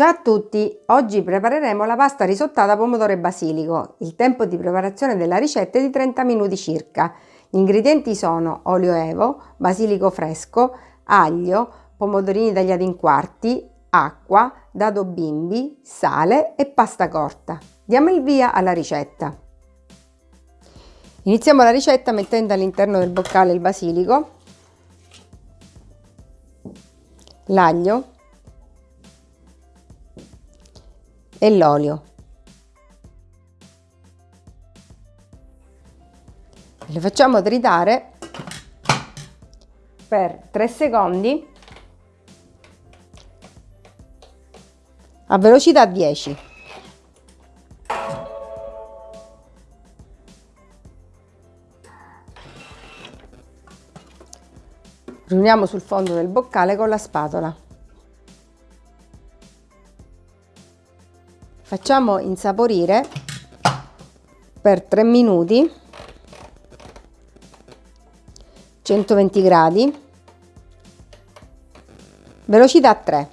Ciao a tutti! Oggi prepareremo la pasta risottata pomodoro e basilico. Il tempo di preparazione della ricetta è di 30 minuti circa. Gli ingredienti sono olio evo, basilico fresco, aglio, pomodorini tagliati in quarti, acqua, dado bimbi, sale e pasta corta. Diamo il via alla ricetta. Iniziamo la ricetta mettendo all'interno del boccale il basilico, l'aglio, e l'olio. Le facciamo tritare per 3 secondi a velocità 10. Riuniamo sul fondo del boccale con la spatola. Facciamo insaporire per 3 minuti 120 gradi. Velocità 3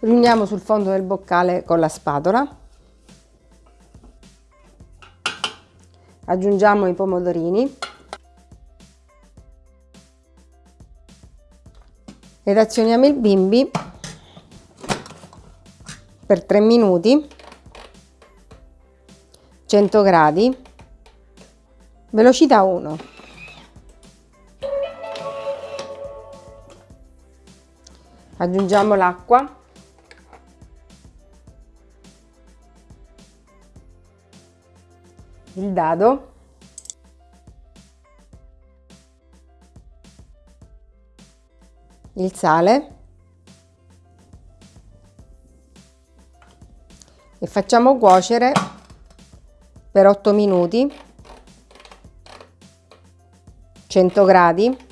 riuniamo sul fondo del boccale con la spatola. Aggiungiamo i pomodorini ed azioniamo il bimbi per 3 minuti. 100 gradi. Velocità 1 aggiungiamo l'acqua. Il dado il sale. E facciamo cuocere per 8 minuti. 100 gradi.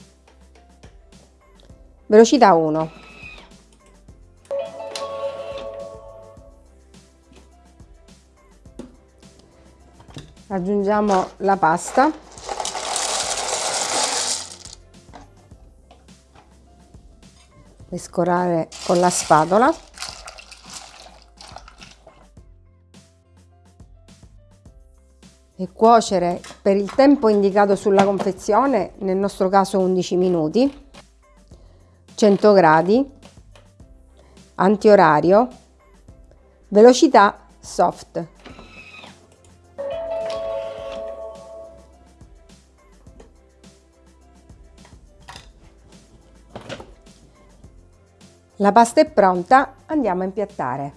Velocità 1 aggiungiamo la pasta mescolare con la spatola e cuocere per il tempo indicato sulla confezione, nel nostro caso 11 minuti, 100 gradi, antiorario, velocità soft. La pasta è pronta, andiamo a impiattare.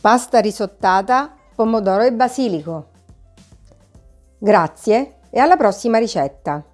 Pasta risottata, pomodoro e basilico. Grazie e alla prossima ricetta!